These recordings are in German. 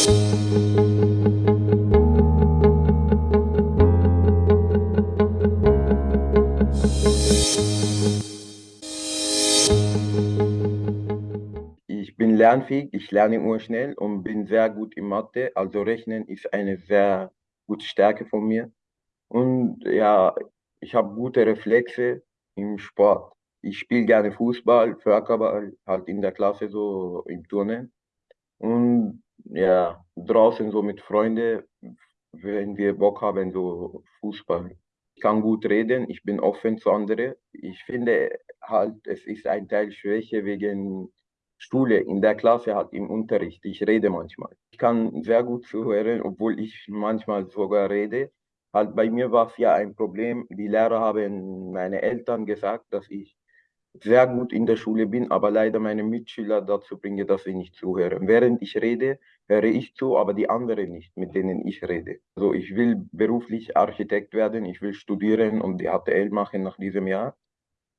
Ich bin lernfähig, ich lerne immer schnell und bin sehr gut in Mathe. Also Rechnen ist eine sehr gute Stärke von mir. Und ja, ich habe gute Reflexe im Sport. Ich spiele gerne Fußball, Völkerball, halt in der Klasse so im Turnen. Und ja, draußen so mit Freunden, wenn wir Bock haben, so Fußball. Ich kann gut reden, ich bin offen zu anderen. Ich finde halt, es ist ein Teil Schwäche wegen Schule, in der Klasse halt im Unterricht. Ich rede manchmal. Ich kann sehr gut zuhören, obwohl ich manchmal sogar rede. Halt bei mir war es ja ein Problem. Die Lehrer haben meine Eltern gesagt, dass ich sehr gut in der Schule bin, aber leider meine Mitschüler dazu bringe, dass sie nicht zuhören. Während ich rede, höre ich zu, aber die anderen nicht, mit denen ich rede. Also ich will beruflich Architekt werden, ich will studieren und die HTL machen nach diesem Jahr.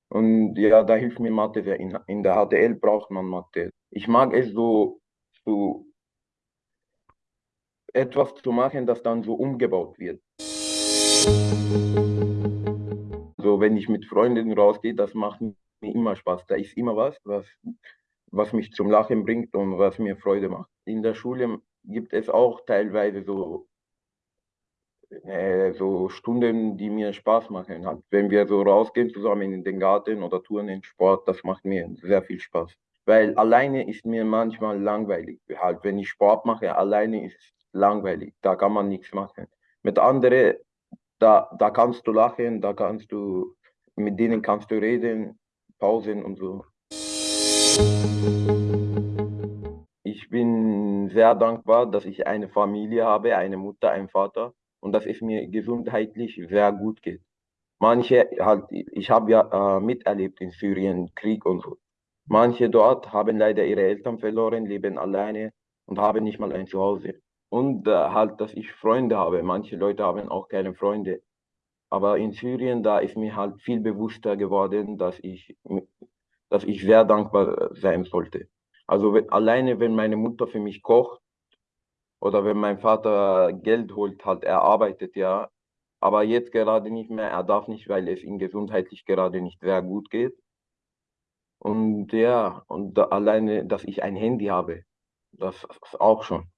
Und ja, da hilft mir Mathe sehr. In, in der HTL braucht man Mathe. Ich mag es so, so etwas zu machen, das dann so umgebaut wird. So, wenn ich mit Freunden rausgehe, das macht immer Spaß. Da ist immer was, was, was mich zum Lachen bringt und was mir Freude macht. In der Schule gibt es auch teilweise so, äh, so Stunden, die mir Spaß machen. Halt, wenn wir so rausgehen zusammen in den Garten oder Touren, Sport, das macht mir sehr viel Spaß. Weil alleine ist mir manchmal langweilig. Halt, wenn ich Sport mache, alleine ist es langweilig. Da kann man nichts machen. Mit anderen, da, da kannst du lachen, da kannst du, mit denen kannst du reden, Pausen und so. Ich bin sehr dankbar, dass ich eine Familie habe, eine Mutter, einen Vater und dass es mir gesundheitlich sehr gut geht. Manche halt, ich habe ja äh, miterlebt in Syrien Krieg und so. Manche dort haben leider ihre Eltern verloren, leben alleine und haben nicht mal ein Zuhause. Und äh, halt, dass ich Freunde habe. Manche Leute haben auch keine Freunde. Aber in Syrien, da ist mir halt viel bewusster geworden, dass ich, dass ich sehr dankbar sein sollte. Also wenn, alleine, wenn meine Mutter für mich kocht oder wenn mein Vater Geld holt, halt er arbeitet ja, aber jetzt gerade nicht mehr, er darf nicht, weil es ihm gesundheitlich gerade nicht sehr gut geht. Und ja, und da, alleine, dass ich ein Handy habe, das ist auch schon.